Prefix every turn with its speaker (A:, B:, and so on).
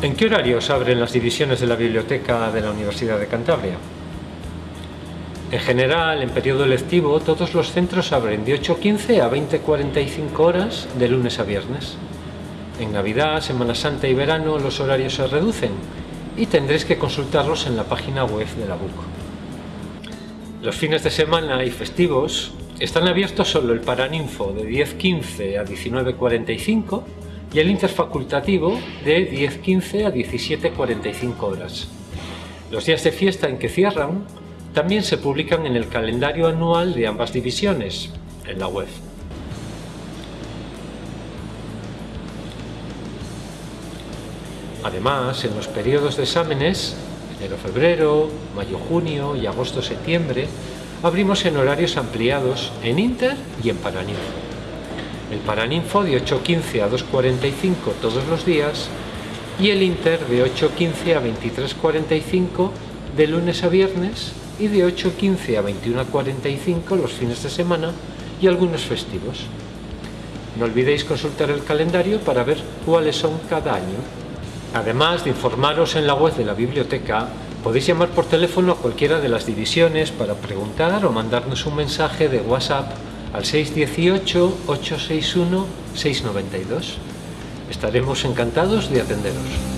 A: ¿En qué horarios abren las divisiones de la biblioteca de la Universidad de Cantabria? En general, en periodo lectivo, todos los centros abren de 8.15 a 20.45 horas de lunes a viernes. En Navidad, Semana Santa y verano los horarios se reducen y tendréis que consultarlos en la página web de la BUC. Los fines de semana y festivos están abiertos solo el Paraninfo de 10.15 a 19.45 y el interfacultativo de 10.15 a 17.45 horas. Los días de fiesta en que cierran también se publican en el calendario anual de ambas divisiones, en la web. Además, en los periodos de exámenes, enero-febrero, mayo-junio y agosto-septiembre, abrimos en horarios ampliados en Inter y en Paraninfo el Paraninfo de 8.15 a 2.45 todos los días y el Inter de 8.15 a 23.45 de lunes a viernes y de 8.15 a 21.45 los fines de semana y algunos festivos. No olvidéis consultar el calendario para ver cuáles son cada año. Además de informaros en la web de la biblioteca, podéis llamar por teléfono a cualquiera de las divisiones para preguntar o mandarnos un mensaje de WhatsApp al 618-861-692. Estaremos encantados de atenderos.